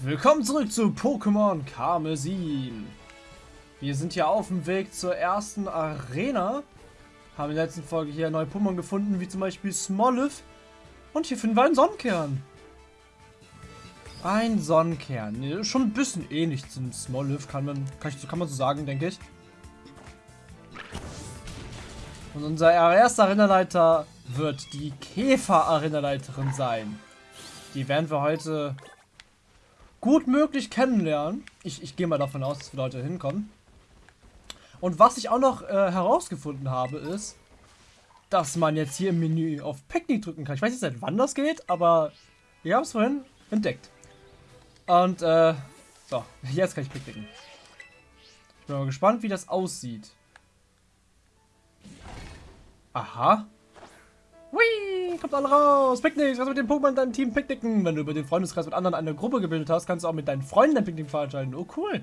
Willkommen zurück zu Pokémon Karmesin. Wir sind hier auf dem Weg zur ersten Arena. Haben in der letzten Folge hier neue Pokémon gefunden, wie zum Beispiel Smoliv. Und hier finden wir einen Sonnenkern. Ein Sonnenkern. Schon ein bisschen ähnlich zum Smoliv, kann man, kann, ich, kann man so sagen, denke ich. Und unser erster Arenaleiter wird die Käfer-Arenaleiterin sein. Die werden wir heute gut möglich kennenlernen. Ich, ich gehe mal davon aus, dass wir Leute hinkommen. Und was ich auch noch äh, herausgefunden habe, ist, dass man jetzt hier im Menü auf Picknick drücken kann. Ich weiß nicht, seit wann das geht, aber ich habe es vorhin entdeckt. Und, äh, so, jetzt kann ich picknicken. Ich bin mal gespannt, wie das aussieht. Aha. Hui, kommt alle raus. Picknick, du mit dem Pokémon in deinem Team picknicken. Wenn du über den Freundeskreis mit anderen eine Gruppe gebildet hast, kannst du auch mit deinen Freunden ein Picknick veranstalten. Oh, cool.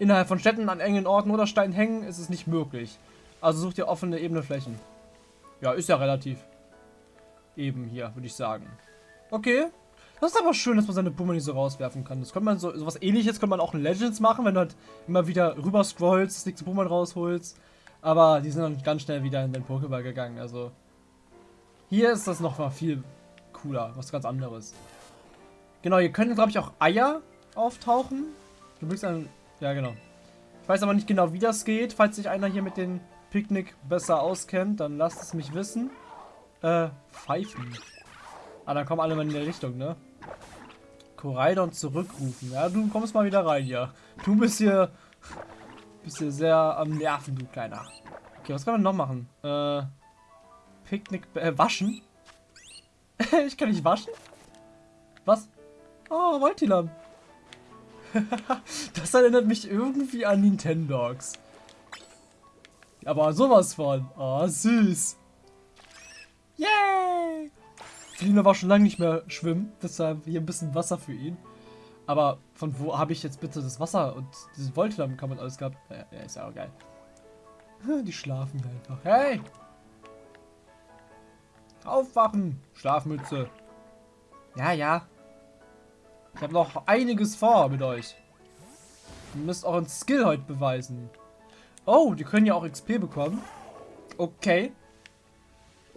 Innerhalb von Städten, an engen Orten oder Steinen hängen ist es nicht möglich. Also such dir offene, ebene Flächen. Ja, ist ja relativ eben hier, würde ich sagen. Okay. Das ist aber schön, dass man seine Pokémon so rauswerfen kann. Das könnte man so, sowas ähnliches könnte man auch in Legends machen, wenn du halt immer wieder rüber scrollst, das nächste Pokémon rausholst. Aber die sind dann ganz schnell wieder in den Pokéball gegangen, also... Hier ist das noch mal viel cooler, was ganz anderes. Genau, hier können, glaube ich, auch Eier auftauchen. Du bist dann... Ja, genau. Ich weiß aber nicht genau, wie das geht. Falls sich einer hier mit dem Picknick besser auskennt, dann lasst es mich wissen. Äh, Pfeifen. Ah, dann kommen alle mal in der Richtung, ne? Koraidon zurückrufen. Ja, du kommst mal wieder rein hier. Du bist hier... Bist hier sehr am Nerven, du Kleiner. Okay, was kann man noch machen? Äh... Picknick... Äh, waschen? ich kann nicht waschen? Was? Oh, Voltilam. das erinnert mich irgendwie an Nintendogs. Aber sowas von. Oh, süß. Yay! Felina war schon lange nicht mehr schwimmen, deshalb hier ein bisschen Wasser für ihn. Aber von wo habe ich jetzt bitte das Wasser und dieses Voltilam kann man alles gehabt? Ja, ist ja auch geil. Die schlafen einfach. Hey! Aufwachen, Schlafmütze. Ja, ja. Ich habe noch einiges vor mit euch. Ihr müsst euren Skill heute beweisen. Oh, die können ja auch XP bekommen. Okay.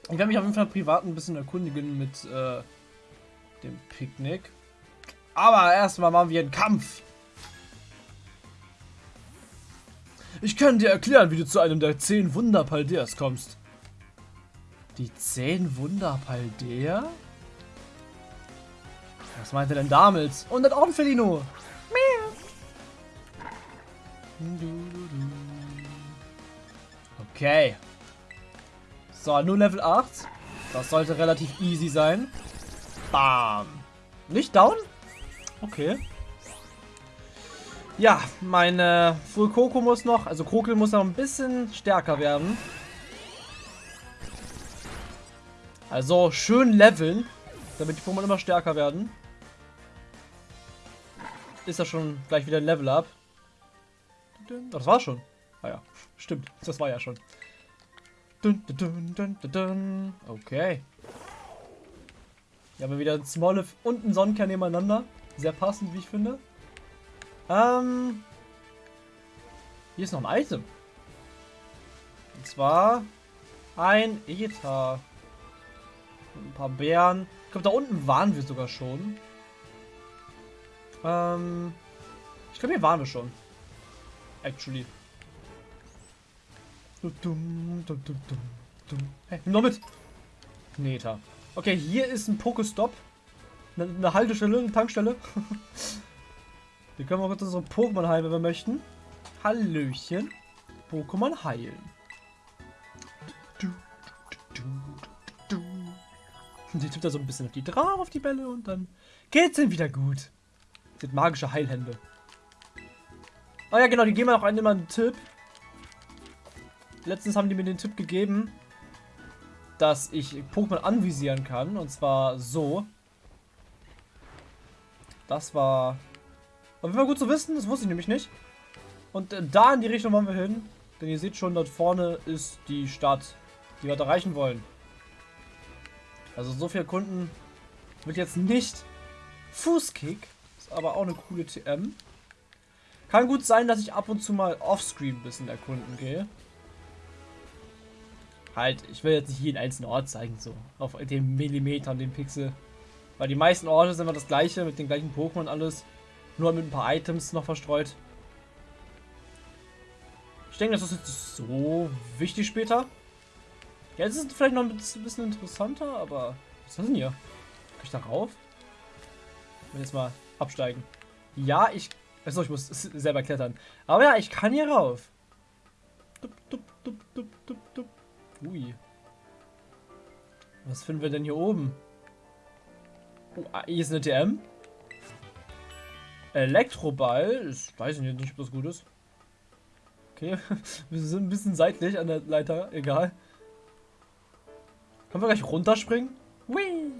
Ich werde mich auf jeden Fall privat ein bisschen erkundigen mit äh, dem Picknick. Aber erstmal machen wir einen Kampf. Ich kann dir erklären, wie du zu einem der zehn Wunder Paldeas kommst. Die zehn Wunder Paldea? Was meinte denn damit? Und das Ornfelino. Okay. So, nur Level 8. Das sollte relativ easy sein. Bam. Nicht down? Okay. Ja, meine Full Coco muss noch, also Krokel muss noch ein bisschen stärker werden. Also schön leveln, damit die Pokémon immer stärker werden. Ist das schon gleich wieder ein Level Up. Das war schon. Ah ja, stimmt. Das war ja schon. Okay. Hier haben wir wieder ein Smoliv und einen Sonnenkern nebeneinander. Sehr passend, wie ich finde. Ähm. Hier ist noch ein Item. Und zwar ein Ether ein paar Bären. Ich glaube, da unten waren wir sogar schon. Ähm, ich glaube, hier waren wir schon. Actually. Hey, nimm doch mit. Neta. Okay, hier ist ein Pokestop. Eine, eine Haltestelle, eine Tankstelle. Hier können wir kurz unsere Pokémon heilen, wenn wir möchten. Hallöchen. Pokémon heilen. Und sie tippt da so ein bisschen auf die drauf, auf die Bälle und dann geht's ihm wieder gut. Sind magische Heilhände. Oh ja, genau, die geben auch immer einen Tipp. Letztens haben die mir den Tipp gegeben, dass ich Pokémon anvisieren kann. Und zwar so. Das war... Auf jeden Fall gut zu wissen, das wusste ich nämlich nicht. Und äh, da in die Richtung wollen wir hin. Denn ihr seht schon, dort vorne ist die Stadt, die wir erreichen wollen. Also so viele Kunden wird jetzt nicht Fußkick, Ist aber auch eine coole TM. Kann gut sein, dass ich ab und zu mal offscreen ein bisschen erkunden gehe. Halt, ich will jetzt nicht jeden einzelnen Ort zeigen, so. Auf den Millimeter und den Pixel. Weil die meisten Orte sind immer das gleiche, mit den gleichen Pokémon und alles. Nur mit ein paar Items noch verstreut. Ich denke, das ist jetzt so wichtig später. Jetzt ist es vielleicht noch ein bisschen interessanter, aber... Was ist das denn hier? Kann ich da rauf? Ich will jetzt mal absteigen. Ja, ich... Achso, ich muss selber klettern. Aber ja, ich kann hier rauf. Dup, dup, dup, dup, dup, dup. Ui. Was finden wir denn hier oben? Oh, ah, hier ist eine TM. Elektroball. Ich weiß nicht, ob das gut ist. Okay, wir sind ein bisschen seitlich an der Leiter. Egal. Können wir gleich runterspringen? Hui.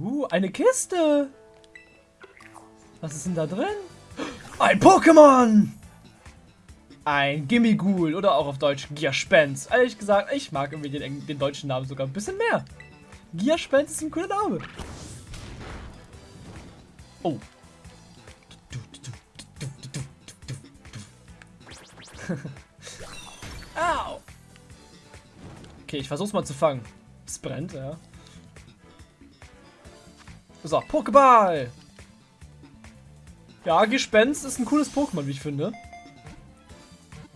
Uh, eine Kiste. Was ist denn da drin? Ein Pokémon! Ein Gimmighoul oder auch auf Deutsch Gierspens. Ehrlich gesagt, ich mag irgendwie den, den, deutschen Namen sogar ein bisschen mehr. Gierspens ist ein cooler Name. Oh. Au. Okay, ich versuch's mal zu fangen. Es brennt, ja. So, Pokéball. Ja, Gespenst ist ein cooles Pokémon, wie ich finde.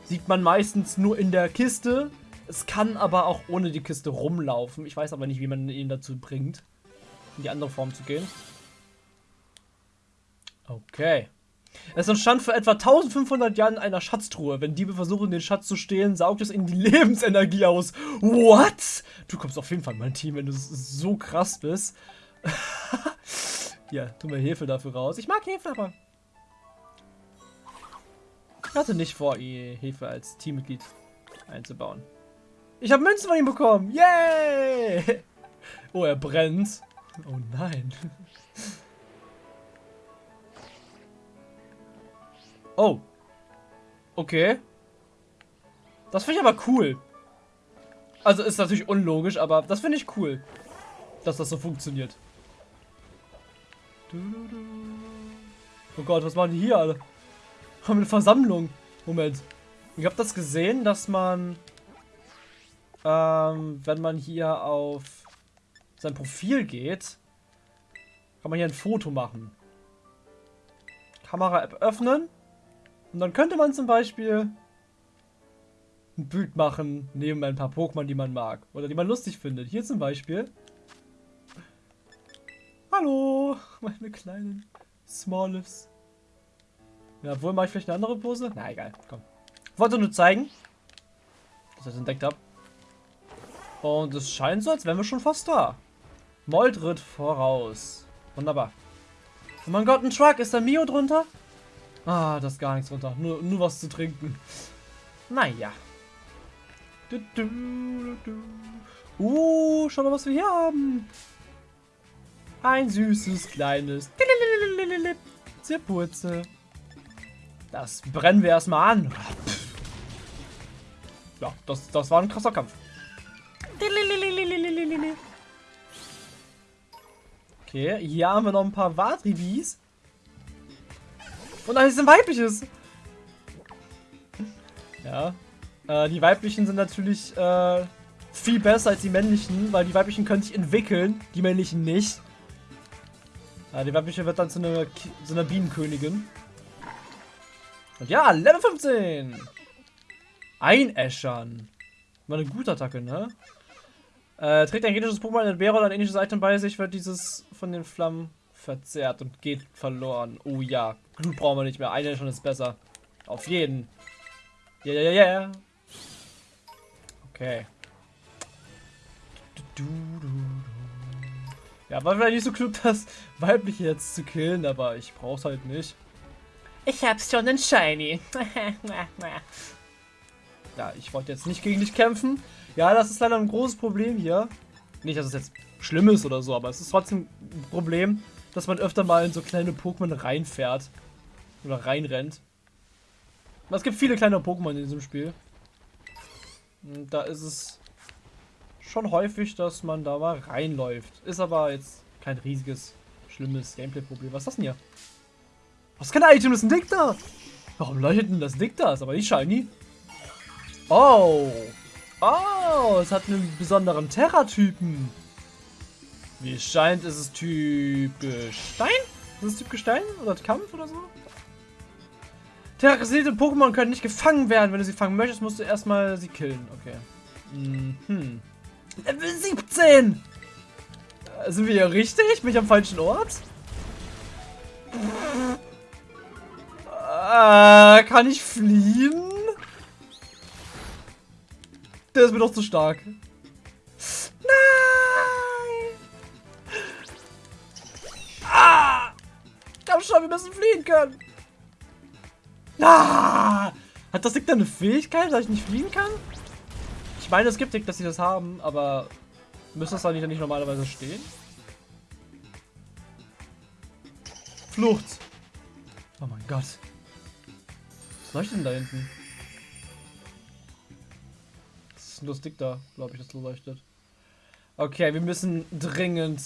Sieht man meistens nur in der Kiste. Es kann aber auch ohne die Kiste rumlaufen. Ich weiß aber nicht, wie man ihn dazu bringt, in die andere Form zu gehen. Okay. Es entstand vor etwa 1500 Jahren in einer Schatztruhe. Wenn Diebe versuchen, den Schatz zu stehlen, saugt es ihnen die Lebensenergie aus. What? Du kommst auf jeden Fall in mein Team, wenn du so krass bist. ja, tu mir Hefe dafür raus. Ich mag Hefe, aber ich hatte nicht vor, Hefe als Teammitglied einzubauen. Ich habe Münzen von ihm bekommen. Yay! Oh, er brennt. Oh nein. Oh. Okay. Das finde ich aber cool. Also ist natürlich unlogisch, aber das finde ich cool. Dass das so funktioniert. Oh Gott, was machen die hier alle? Haben eine Versammlung. Moment. Ich habe das gesehen, dass man, ähm, wenn man hier auf sein Profil geht, kann man hier ein Foto machen. Kamera-App öffnen. Und dann könnte man zum Beispiel ein Bild machen, neben ein paar Pokémon, die man mag. Oder die man lustig findet. Hier zum Beispiel. Hallo, meine kleinen Smallifs. Ja, obwohl mache ich vielleicht eine andere Pose? Na egal, komm. Wollte nur zeigen, dass ich das entdeckt habe. Und es scheint so, als wären wir schon fast da. Moldrit voraus. Wunderbar. Oh mein Gott, ein Truck. Ist da Mio drunter? Ah, das ist gar nichts drunter. Nur, nur was zu trinken. Naja. Du, uh, schau mal, was wir hier haben. Ein süßes, kleines Zirpurze. Das brennen wir erstmal an. Ja, das, das war ein krasser Kampf. Okay, hier haben wir noch ein paar Vadribis. Und ist ein weibliches. Ja. Äh, die weiblichen sind natürlich äh, viel besser als die männlichen, weil die weiblichen können sich entwickeln, die männlichen nicht. Äh, die weibliche wird dann zu einer, zu einer Bienenkönigin. Und ja, Level 15. Einäschern. War eine gute Attacke, ne? Äh, trägt ein gegnerisches Pokémon ein Bär oder ein ähnliches Item bei sich, wird dieses von den Flammen verzerrt und geht verloren. Oh ja, Glut brauchen wir nicht mehr. Einäschern ist besser. Auf jeden. Ja, ja, ja, ja. Okay. Ja, war vielleicht nicht so klug, das weibliche jetzt zu killen, aber ich brauch's halt nicht. Ich hab's schon in Shiny. ja, ich wollte jetzt nicht gegen dich kämpfen. Ja, das ist leider ein großes Problem hier. Nicht, dass es jetzt schlimm ist oder so, aber es ist trotzdem ein Problem, dass man öfter mal in so kleine Pokémon reinfährt. Oder reinrennt. Es gibt viele kleine Pokémon in diesem Spiel. Und da ist es schon häufig, dass man da mal reinläuft. Ist aber jetzt kein riesiges schlimmes Gameplay-Problem. Was ist das denn hier? Was kann Item? Das ist ein Dick da. Warum leuchtet denn das Dick da? Ist aber nicht shiny. Oh. Oh, es hat einen besonderen Terra-Typen. Wie es scheint, ist es Typ Gestein? Ist es Typ Gestein? Oder Kampf oder so? Terrorisierte Pokémon können nicht gefangen werden. Wenn du sie fangen möchtest, musst du erstmal sie killen. Okay. Mhm. Level 17! Äh, sind wir hier richtig? Bin ich am falschen Ort? Äh, kann ich fliehen? Der ist mir doch zu stark. Nein! Ah! Komm schon, wir müssen fliehen können. Ah! Hat das Ding da eine Fähigkeit, dass ich nicht fliehen kann? Ich meine, es gibt Dick, dass sie das haben, aber müsste das da nicht, nicht normalerweise stehen? Flucht! Oh mein Gott. Was leuchtet denn da hinten? Das ist nur das Dick da, glaube ich, das leuchtet. Okay, wir müssen dringend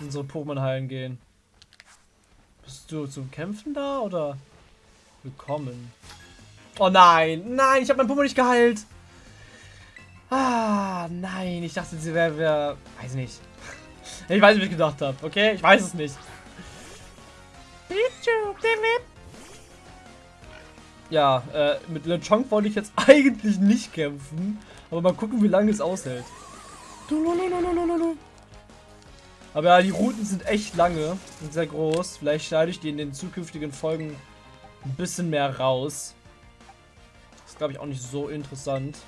unsere Pokémon heilen gehen. Bist du zum Kämpfen da oder? Willkommen. Oh nein, nein, ich habe mein Pokémon nicht geheilt. Ah, nein, ich dachte, sie wäre, wär, weiß nicht. Ich weiß nicht, wie ich gedacht habe, okay? Ich weiß es nicht. Ja, äh, mit LeChonk wollte ich jetzt eigentlich nicht kämpfen. Aber mal gucken, wie lange es aushält. Aber ja, die Routen sind echt lange und sehr groß. Vielleicht schneide ich die in den zukünftigen Folgen ein bisschen mehr raus. Das ist, glaube ich, auch nicht so interessant.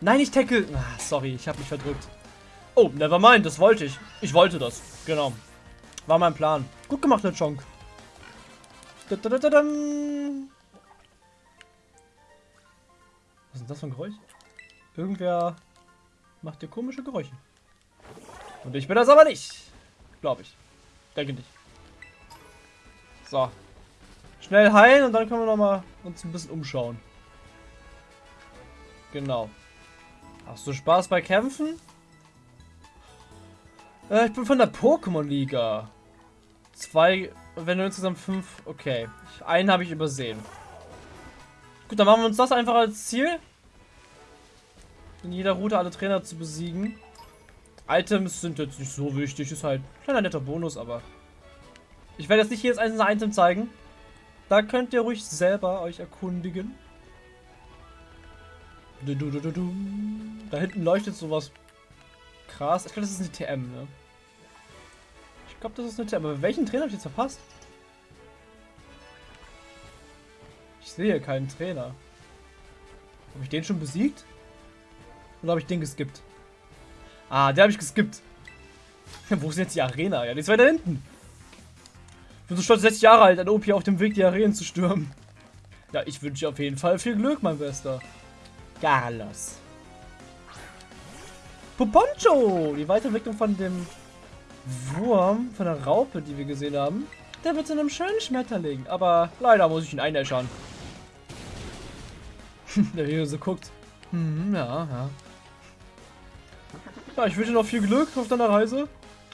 Nein, ich tackle. Ah, sorry, ich habe mich verdrückt. Oh, never mind, das wollte ich. Ich wollte das. Genau. War mein Plan. Gut gemacht, der Chonk. Was ist das für ein Geräusch? Irgendwer macht hier komische Geräusche. Und ich bin das aber nicht. Glaube ich. Denke nicht. So. Schnell heilen und dann können wir noch mal uns ein bisschen umschauen. Genau. Hast du Spaß bei Kämpfen? Äh, ich bin von der Pokémon-Liga. Zwei, wenn du insgesamt fünf... Okay. Einen habe ich übersehen. Gut, dann machen wir uns das einfach als Ziel. In jeder Route alle Trainer zu besiegen. Items sind jetzt nicht so wichtig. Ist halt ein kleiner netter Bonus, aber... Ich werde jetzt nicht jedes einzelne Item zeigen. Da könnt ihr ruhig selber euch erkundigen. Da hinten leuchtet sowas krass. Ich glaube, das ist eine TM, ne? Ich glaube, das ist eine TM. Aber welchen Trainer habe ich jetzt verpasst? Ich sehe keinen Trainer. Habe ich den schon besiegt? Oder habe ich den geskippt? Ah, der habe ich geskippt. Wo ist jetzt die Arena? Ja, die ist weiter hinten. Ich bin so stolz 60 Jahre alt, ein OP auf dem Weg, die Arenen zu stürmen. Ja, ich wünsche dir auf jeden Fall viel Glück, mein Bester. Carlos. Poponcho! Die Weiterentwicklung von dem Wurm, von der Raupe, die wir gesehen haben. Der wird zu einem schönen Schmetterling. Aber leider muss ich ihn einäschern. der hier so guckt. Hm, ja, ja. Ja, ich wünsche dir noch viel Glück auf deiner Reise.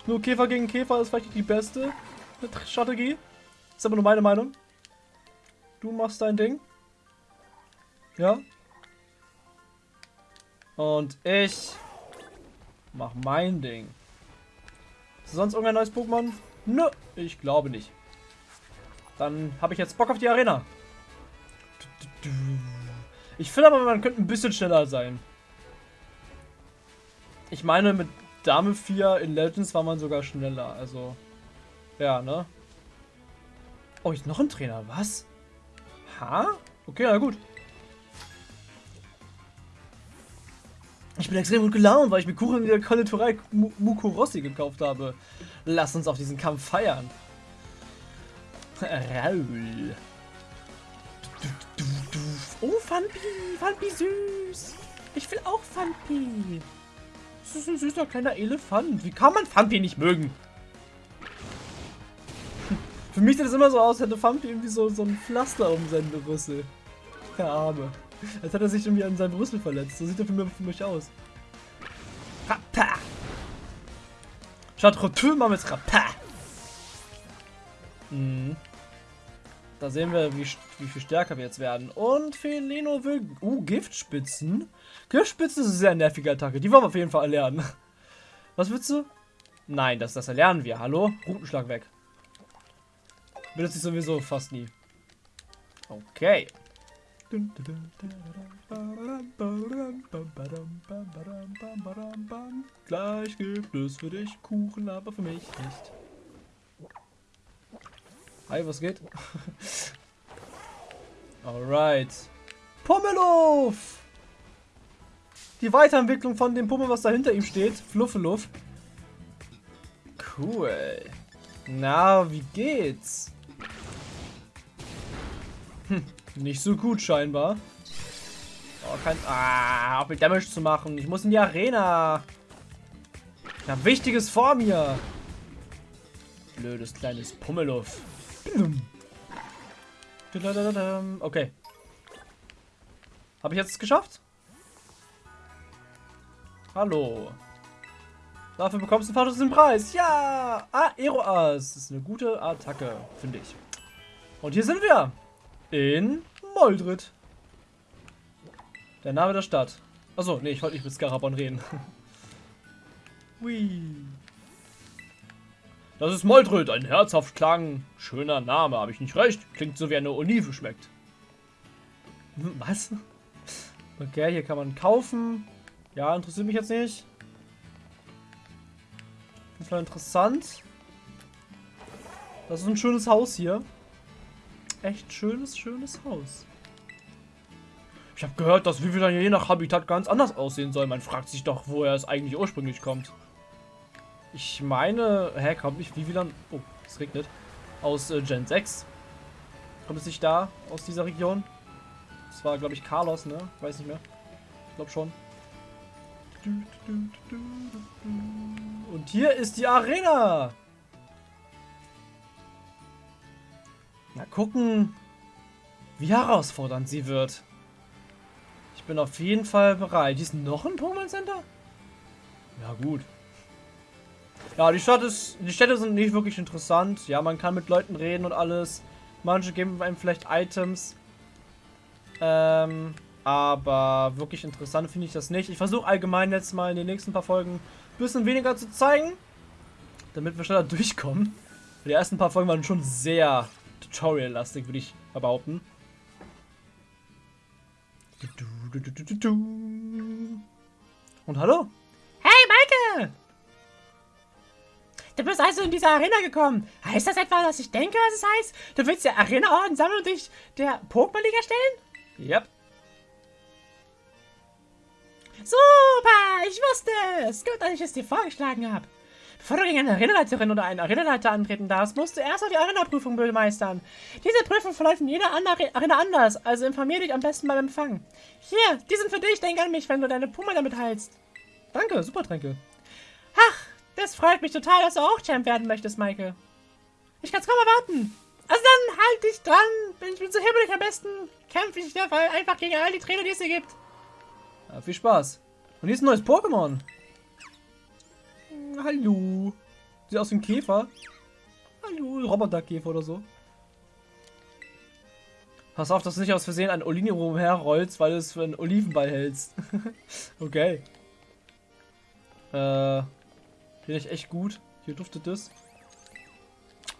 Nur Käfer gegen Käfer ist vielleicht nicht die beste Strategie. Ist aber nur meine Meinung. Du machst dein Ding. Ja. Und ich mach mein Ding. Ist sonst irgendein neues Pokémon? Nö, ich glaube nicht. Dann habe ich jetzt Bock auf die Arena. Ich finde aber, man könnte ein bisschen schneller sein. Ich meine, mit Dame 4 in Legends war man sogar schneller. Also, ja, ne? Oh, ist noch ein Trainer. Was? Ha? Okay, na gut. Ich bin extrem gut gelaunt, weil ich mir Kuchen in der Konditorei Mukurossi gekauft habe. Lass uns auf diesen Kampf feiern. Raul. Oh, Fampi. Fampi süß. Ich will auch Fampi. Das ist ein süßer kleiner Elefant. Wie kann man Fampi nicht mögen? Für mich sieht es immer so aus, als hätte Fampi irgendwie so, so ein Pflaster um seinen Rüssel. Der Arme. Als hat er sich irgendwie an seinem Rüssel verletzt. So sieht er für mich, für mich aus. Rappa! Statt Retour machen wir jetzt Rappa! Mhm. Da sehen wir, wie, wie viel stärker wir jetzt werden. Und Felino will... Uh, Giftspitzen. Giftspitzen ist eine sehr nervige Attacke. Die wollen wir auf jeden Fall erlernen. Was willst du? Nein, das, das erlernen wir. Hallo? Rutenschlag weg. Benutze ich sowieso fast nie. Okay. Gleich gibt es für dich Kuchen, aber für mich nicht. Hi, was geht? Alright. Pummeluff! Die Weiterentwicklung von dem Pummel, was da hinter ihm steht. Fluffeluff. Cool. Na, wie geht's? Hm, nicht so gut scheinbar. Oh, kein... Ah, mit Damage zu machen. Ich muss in die Arena. Ich habe Wichtiges vor mir. Blödes kleines Pummeluff. Okay. Habe ich jetzt geschafft? Hallo. Dafür bekommst du fast den Preis. Ja! Ah, Aeroas. Das ist eine gute Attacke, finde ich. Und hier sind wir. In Moldrit. Der Name der Stadt. Achso, nee, ich wollte nicht mit Scarabon reden. Hui. Das ist Moldröt, ein herzhaft klang. Schöner Name, habe ich nicht recht? Klingt so wie eine Olive schmeckt. Hm, was? Okay, hier kann man kaufen. Ja, interessiert mich jetzt nicht. Das war interessant. Das ist ein schönes Haus hier. Echt schönes, schönes Haus. Ich habe gehört, dass Vivilan je nach Habitat ganz anders aussehen soll. Man fragt sich doch, woher es eigentlich ursprünglich kommt. Ich meine, hä, kommt nicht Vivilan? Oh, es regnet. Aus äh, Gen 6. Kommt es nicht da, aus dieser Region? Das war, glaube ich, Carlos, ne? Weiß nicht mehr. Ich glaube schon. Und hier ist die Arena. Mal gucken, wie herausfordernd sie wird. Ich bin auf jeden Fall bereit. Hier ist noch ein Pokémon Center? Ja, gut. Ja, die Stadt ist, die Städte sind nicht wirklich interessant. Ja, man kann mit Leuten reden und alles. Manche geben einem vielleicht Items. Ähm, aber wirklich interessant finde ich das nicht. Ich versuche allgemein jetzt mal in den nächsten paar Folgen ein bisschen weniger zu zeigen. Damit wir schneller durchkommen. Die ersten paar Folgen waren schon sehr Tutorial-lastig, würde ich behaupten. Und hallo? Hey, Maike! Du bist also in diese Arena gekommen. Heißt das etwa, dass ich denke, was es heißt? Du willst die Arena-Orden sammeln und dich der Pokémon-Liga stellen? Yep. Super, ich wusste es. Gut, dass ich es dir vorgeschlagen habe. Bevor du gegen eine Arenaleiterin oder einen Arenaleiter antreten darfst, musst du erst noch die Arena-Prüfung meistern. Diese Prüfung verläuft in jeder Arena anders, also informier dich am besten beim Empfang. Hier, die sind für dich, denk an mich, wenn du deine Puma damit heilst. Danke, super Tränke. Ach, das freut mich total, dass du auch Champ werden möchtest, Michael. Ich kann's kaum erwarten. Also dann halt dich dran. Ich bin so hibbelig am besten. Kämpfe ich dabei einfach gegen all die Trainer, die es hier gibt. Ja, viel Spaß. Und hier ist ein neues Pokémon. Hallo. Sieht aus wie ein Käfer. Hallo, Roboterkäfer oder so. Pass auf, dass du nicht aus Versehen ein Olini rumherrollst, weil du es für einen Olivenball hältst. okay. Äh, finde ich echt gut. Hier duftet es.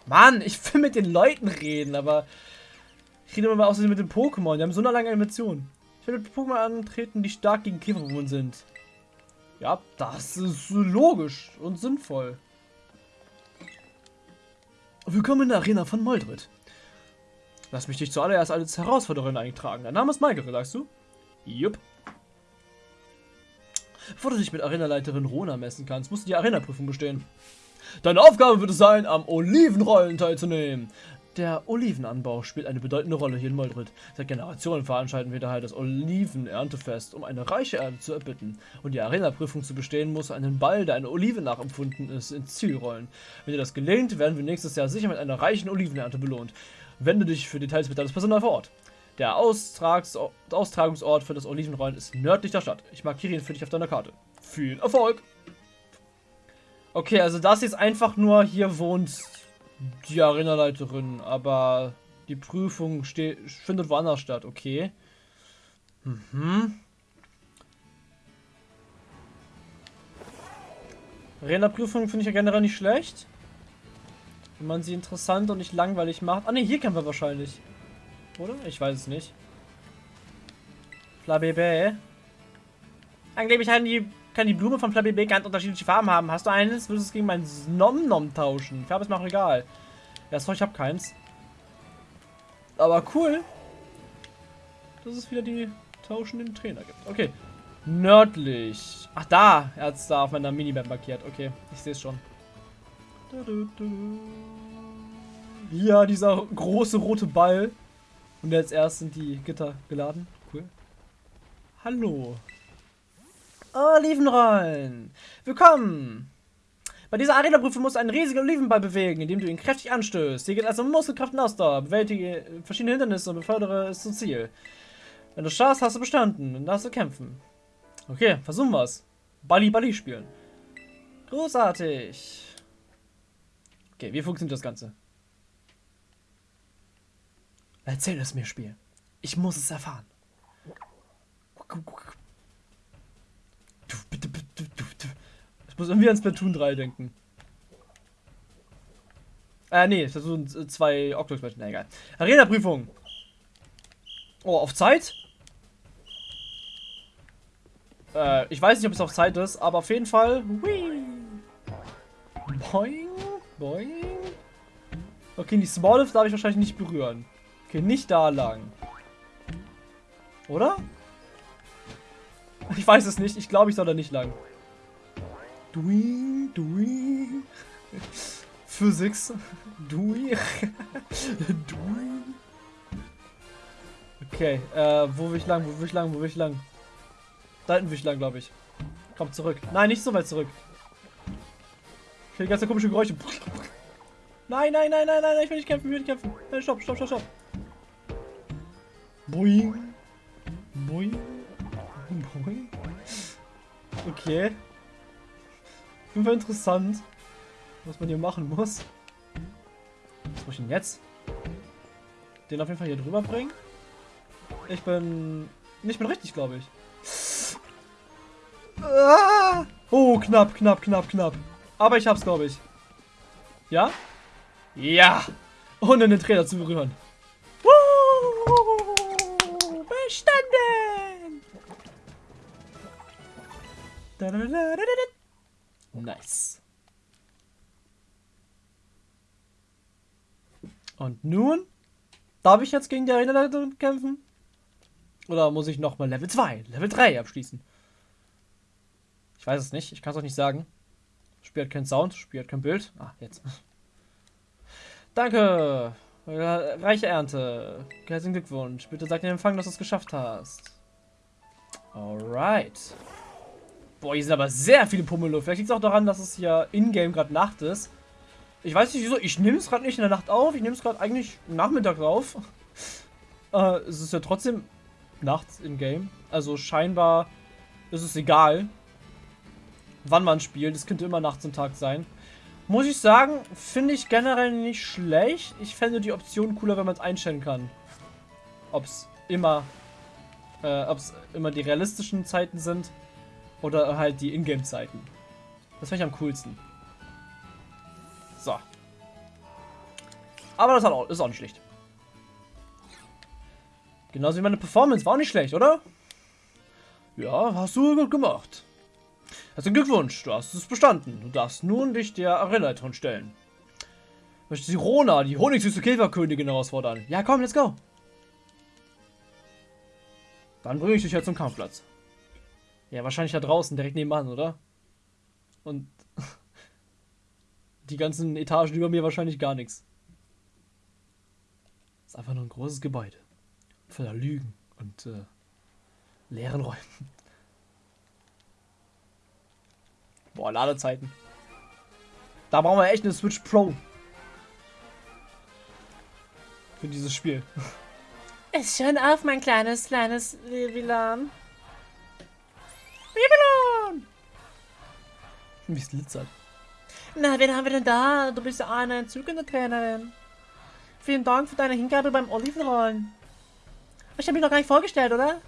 Mann, ich will mit den Leuten reden, aber ich rede immer mal außerdem mit den Pokémon. Die haben so eine lange Animation. Ich will mit Pokémon antreten, die stark gegen Käferbewohner sind. Ja, das ist logisch und sinnvoll. Willkommen in der Arena von Moldrit. Lass mich dich zuallererst als Herausforderin eintragen. Dein Name ist Maike, sagst du? Jupp. Bevor du dich mit Arenaleiterin Rona messen kannst, musst du die Arena-Prüfung bestehen. Deine Aufgabe wird es sein, am Olivenrollen teilzunehmen. Der Olivenanbau spielt eine bedeutende Rolle hier in Moldrit. Seit Generationen veranstalten wir daher das Olivenerntefest, um eine reiche Erde zu erbitten. Und die Arena-Prüfung zu bestehen, muss einen Ball, der eine Olive nachempfunden ist, ins Ziel rollen. Wenn dir das gelingt, werden wir nächstes Jahr sicher mit einer reichen Olivenernte belohnt. Wende dich für Details mit deines Personal vor Ort. Der Austragsort, Austragungsort für das Olivenrollen ist nördlich der Stadt. Ich markiere ihn für dich auf deiner Karte. Viel Erfolg! Okay, also das ist einfach nur, hier wohnt Die Arenaleiterin, aber die Prüfung findet woanders statt, okay. Mhm. Arena-Prüfung finde ich ja generell nicht schlecht. Wenn man sie interessant und nicht langweilig macht. Ah ne, hier kämpfen wir wahrscheinlich. Oder? Ich weiß es nicht. Flabébé. Angeblich kann die, kann die Blume von Flabébé ganz unterschiedliche Farben haben. Hast du eines, würdest du es gegen mein Nom Nom tauschen. Farbe ist mir auch egal. Ja, sorry, ich habe keins. Aber cool, dass es wieder die tauschenden Trainer gibt. Okay. Nördlich. Ach, da. Er hat es da auf meiner Minimap markiert. Okay, ich sehe es schon. Ja, dieser große rote Ball. Und jetzt erst sind die Gitter geladen. Cool. Hallo. Olivenrollen. Willkommen. Bei dieser Arena-Prüfung musst du einen riesigen Olivenball bewegen, indem du ihn kräftig anstößt. Hier geht also Muskelkraft und Ausdauer. Bewältige verschiedene Hindernisse und befördere es zum Ziel. Wenn du schaffst, hast du bestanden. Dann darfst du kämpfen. Okay, versuchen wir es. Balli Balli spielen. Großartig. Okay, wie funktioniert das Ganze? Erzähl es mir, Spiel. Ich muss es erfahren. Muss irgendwie an Splatoon 3 denken. Äh, nee, Splatoon 2 Octopus, na egal. Arena-Prüfung. Oh, auf Zeit? Äh, ich weiß nicht, ob es auf Zeit ist, aber auf jeden Fall. Whee. Boing, boing. Okay, die Smalllift darf ich wahrscheinlich nicht berühren. Okay, nicht da lang. Oder? Ich weiß es nicht. Ich glaube, ich soll da nicht lang. Dui, dui. Physics. Dui. dui. Okay, äh, wo will ich lang, wo will ich lang, wo will ich lang? Da hinten will ich lang, glaube ich. Komm zurück. Nein, nicht so weit zurück. Ich höre die ganze komische Geräusche. Nein, nein, nein, nein, nein, ich will nicht kämpfen, ich will nicht kämpfen. Nein, stopp, stopp, stopp, stopp. Boing. Boing. Boing. Okay. Auf jeden Fall interessant, was man hier machen muss. Was muss ich denn jetzt? Den auf jeden Fall hier drüber bringen. Ich bin nicht mehr richtig, glaube ich. Ah! Oh, knapp, knapp, knapp, knapp. Aber ich hab's, glaube ich. Ja? Ja! Ohne den Trainer zu berühren. Woo! Bestanden! Nice. Und nun? Darf ich jetzt gegen die Arenaleiterin kämpfen? Oder muss ich nochmal Level 2, Level 3 abschließen? Ich weiß es nicht, ich kann es euch nicht sagen. Spiel hat keinen Sound, Spiel hat kein Bild. Ah, jetzt. Danke. Reiche Ernte. Herzlichen Glückwunsch. Bitte sag den Empfang, dass du es geschafft hast. Alright. Boah, hier sind aber sehr viele Pummeluft. Vielleicht liegt es auch daran, dass es hier in-game gerade Nacht ist. Ich weiß nicht wieso. Ich nehme es gerade nicht in der Nacht auf. Ich nehme es gerade eigentlich Nachmittag auf. äh, es ist ja trotzdem nachts in-game. Also scheinbar ist es egal wann man spielt. Es könnte immer nachts und Tag sein. Muss ich sagen, finde ich generell nicht schlecht. Ich fände die Option cooler, wenn man es einstellen kann. Ob es immer, äh, ob es immer die realistischen Zeiten sind oder halt die Ingame-Zeiten. Das finde ich am coolsten. So. Aber das auch, ist auch nicht schlecht. Genauso wie meine Performance war auch nicht schlecht, oder? Ja, hast du gut gemacht. Herzlichen Glückwunsch, du hast es bestanden. Du darfst nun dich der Arenaleiterin stellen. Möchte sie Rona, die honigsüße Käferkönigin, herausfordern? Ja, komm, let's go. Dann bringe ich dich jetzt zum Kampfplatz. Ja, wahrscheinlich da draußen, direkt nebenan, oder? Und die ganzen Etagen über mir wahrscheinlich gar nichts. Ist einfach nur ein großes Gebäude. Voller Lügen und äh, leeren Räumen. Boah, Ladezeiten. Da brauchen wir echt eine Switch Pro. Für dieses Spiel. Ist schon auf, mein kleines, kleines Babylon. Babylon! Wie es glitzert. Na, wen haben wir denn da? Du bist ja eine entzückende Trainerin. Vielen Dank für deine Hingabe beim Olivenrollen. Ich habe mich noch gar nicht vorgestellt, oder?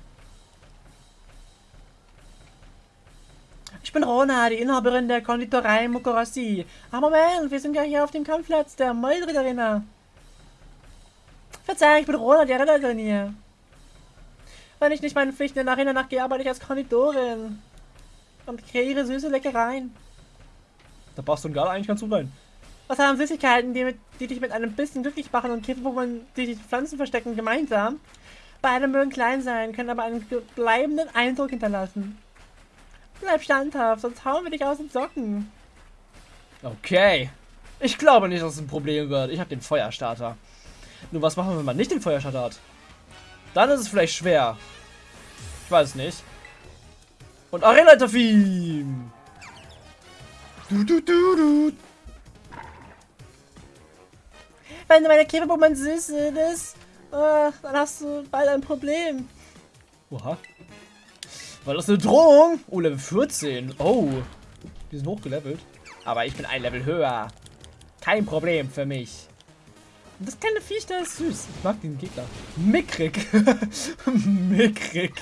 Ich bin Rona, die Inhaberin der Konditorei Mukorasi. Ah, Moment, wir sind ja hier auf dem Kampfplatz der Mäulritterinnen. Verzeihung, ich bin Rona, die Retterin hier. Wenn ich nicht meinen Pflichten in der Arena nachgehe, arbeite ich als Konditorin. Und kreiere süße Leckereien. Da passt du gerade eigentlich ganz gut rein. Was haben Süßigkeiten, die, mit, die dich mit einem bisschen glücklich machen und Käferpokémon, die sich Pflanzen verstecken, gemeinsam? Beide mögen klein sein, können aber einen bleibenden Eindruck hinterlassen. Bleib standhaft, sonst hauen wir dich aus den Socken. Okay. Ich glaube nicht, dass es ein Problem wird. Ich habe den Feuerstarter. Nur was machen wir, wenn man nicht den Feuerstarter hat? Dann ist es vielleicht schwer. Ich weiß es nicht. Und Arena-Tafim! Du, du, du, du. Wenn du meine Käferpokémon süß findest, äh, dann hast du bald ein Problem. Oha. War das eine Drohung? Oh, Level 14. Oh. Die sind hochgelevelt. Aber ich bin ein Level höher. Kein Problem für mich. Das kleine Viech da ist süß. Ich mag den Gegner. Mickrig. Mickrig.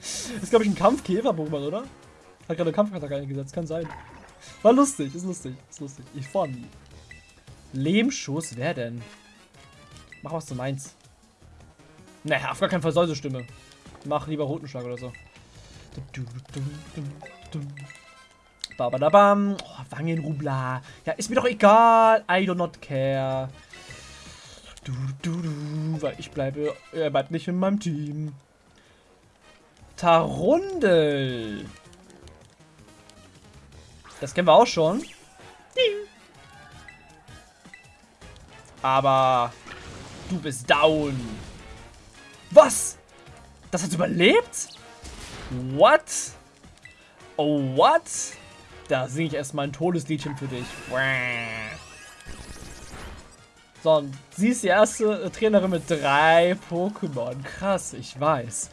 Das ist, glaube ich, ein Kampfkäfer-Pokémon, oder? Hat gerade Kampfattacke eingesetzt. Kann sein. War lustig. Ist lustig. Ist lustig. Ich fand. Lehmschuss? Wer denn? Mach was du meinst. Naja, auf gar keinen Fall soll so Stimme. Mach lieber Rotenschlag oder so. Babadabam. Oh, Wangenrubla. Ja, ist mir doch egal. I do not care. Du, du, du, weil ich bleibe, er bleibt nicht in meinem Team. Tarundel. Das kennen wir auch schon. Aber du bist down. Was? Das hat überlebt? What? Oh, what? Da singe ich erstmal ein Todesliedchen für dich. So, und sie ist die erste Trainerin mit drei Pokémon. Krass, ich weiß.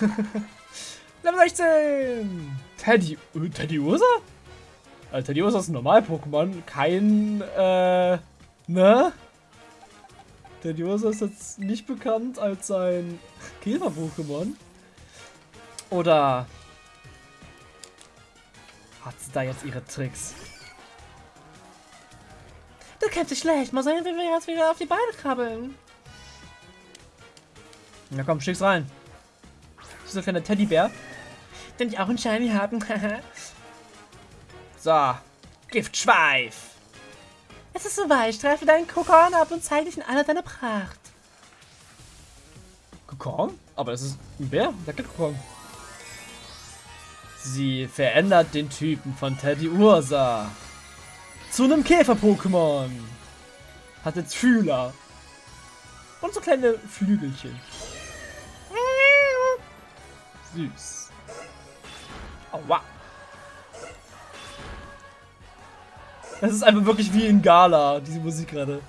Level 16! Teddy, äh, Teddy Ursa? Also Teddy Ursa ist ein Normal-Pokémon, kein, äh, ne? Teddy Ursa ist jetzt nicht bekannt als ein Käfer-Pokémon. Oder hat sie da jetzt ihre Tricks? Du kennst dich schlecht. Mal sehen, wie wir jetzt wieder auf die Beine krabbeln. Na komm, schick's rein. Dieser kleine Teddybär. Den ich auch einen Shiny haben. so. Giftschweif. Es ist soweit. Streife deinen Kokon ab und zeige dich in aller deiner Pracht. Kokon? Aber es ist ein Bär. Der kennt Kokon. Sie verändert den Typen von Teddy Ursa zu einem Käfer-Pokémon. Hat jetzt Fühler. Und so kleine Flügelchen. Süß. Aua. Das ist einfach wirklich wie in Gala, diese Musik gerade.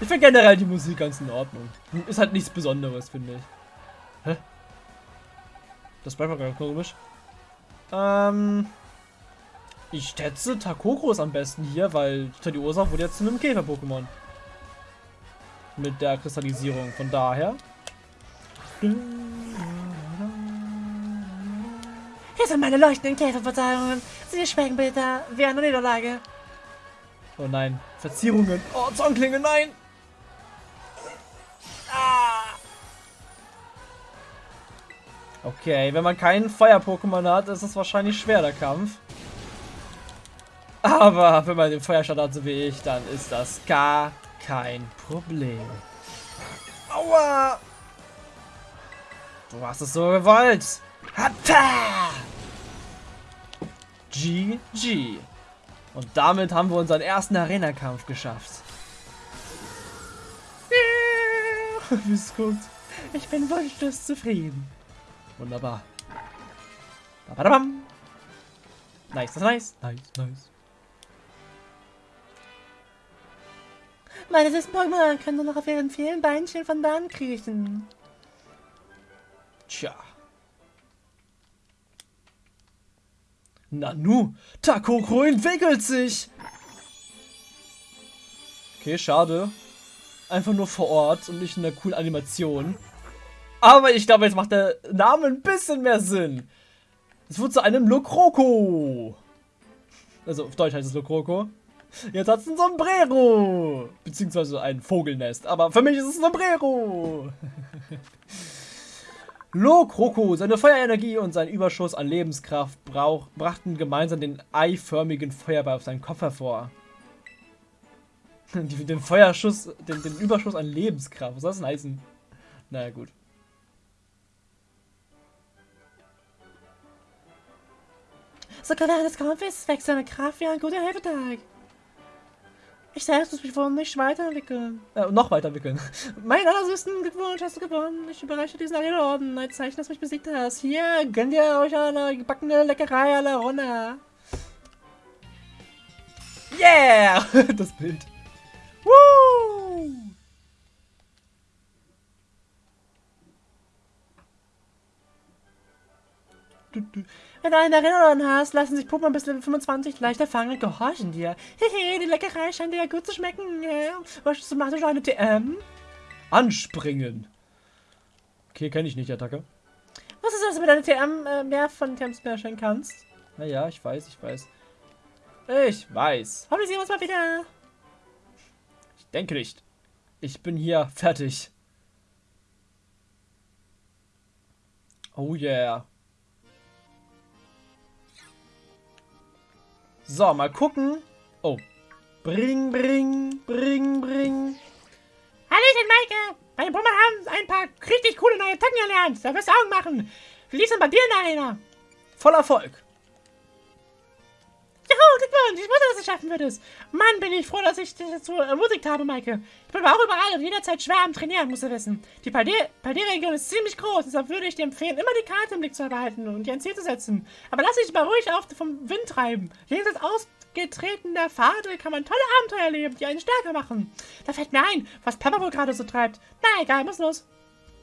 Ich finde generell die Musik ganz in Ordnung. Ist halt nichts Besonderes, finde ich. Hä? Das bleibt mal ganz komisch. Ähm. Ich schätze, Takoko ist am besten hier, weil Tediosa wurde jetzt zu einem Käfer-Pokémon. Mit der Kristallisierung. Von daher. Hier sind meine leuchtenden Käferverteilungen. Sie schmecken bitter wie eine Niederlage. Oh nein. Verzierungen. Oh, Zornklinge, nein! Okay, wenn man keinen Feuer-Pokémon hat, ist es wahrscheinlich schwer, der Kampf. Aber wenn man den Feuerstand hat, so wie ich, dann ist das gar kein Problem. Aua! Du hast es so gewollt. Hatta! GG. Und damit haben wir unseren ersten Arena-Kampf geschafft. Wie es guckt. Ich bin wunschlos zufrieden. Wunderbar. Babadabam. Nice, das ist nice. Nice, nice. Meine süßen Pokémon können nur noch auf ihren vielen Beinchen von da an kriechen. Tja. Nanu, Takoko entwickelt sich. Okay, schade. Einfach nur vor Ort und nicht in einer coolen Animation. Aber ich glaube, jetzt macht der Name ein bisschen mehr Sinn. Es wird zu einem Lokroko. Also auf Deutsch heißt es Lokroko. Jetzt hat es ein Sombrero. Beziehungsweise ein Vogelnest. Aber für mich ist es ein Sombrero. Lokroko, seine Feuerenergie und sein Überschuss an Lebenskraft brauch, brachten gemeinsam den eiförmigen Feuerball auf seinen Kopf hervor. den Feuerschuss, den, den Überschuss an Lebenskraft. Was soll das denn heißen? Naja, gut. Sogar während des Kampfes wächst seine Kraft wie ein guter Hefetag. Ich selbst muss mich wohl nicht weiterentwickeln. Äh, noch weiterentwickeln. Mein allersüßen Glückwunsch, hast du gewonnen. Ich überreiche diesen Orden als Zeichen, dass du mich besiegt hast. Hier, gönnt ihr euch eine gebackene Leckerei la Ronna. Yeah! das Bild. Woo! Wenn du eine Erinnerung hast, lassen sich Puppen bis Level 25 leichter fangen und gehorchen dir. Hehe, die Leckerei scheint dir ja gut zu schmecken. Was machst du schon eine TM? Anspringen. Okay, kenne ich nicht, Attacke. Was ist das, wenn du deine TM äh, mehr von TM smashen kannst? Naja, ich weiß, ich weiß. Ich weiß. Hoffentlich sehen wir uns mal wieder. Ich denke nicht. Ich bin hier fertig. Oh yeah. So, mal gucken. Oh. Bring, bring, bring, bring. Hallöchen, Maike. Meine Brummer haben ein paar richtig coole neue Attacken erlernt. Da wirst du Augen machen. Denn bei dir in einer? Voll Erfolg. Glückwunsch. Ich wusste, dass du es schaffen würdest. Mann, bin ich froh, dass ich dich dazu ermutigt habe, Maike. Ich bin aber auch überall und jederzeit schwer am Trainieren, musst du wissen. Die Paldier-Region ist ziemlich groß, deshalb würde ich dir empfehlen, immer die Karte im Blick zu behalten und dir ein Ziel zu setzen. Aber lass dich mal ruhig auf vom Wind treiben. Jenseits ausgetretener Pfade kann man tolle Abenteuer erleben, die einen stärker machen. Da fällt mir ein, was Pepper wohl gerade so treibt. Na egal, muss los.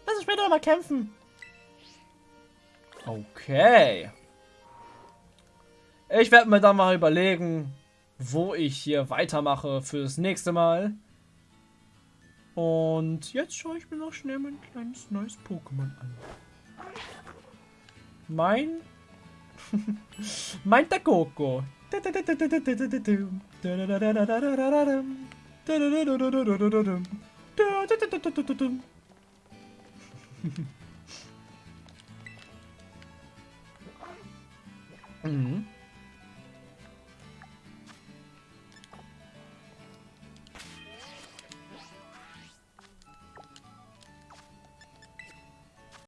Lass uns später nochmal kämpfen. Okay. Ich werde mir dann mal überlegen, wo ich hier weitermache fürs nächste Mal. Und jetzt schaue ich mir noch schnell mein kleines neues Pokémon an. Mein... mein Takoko. mhm.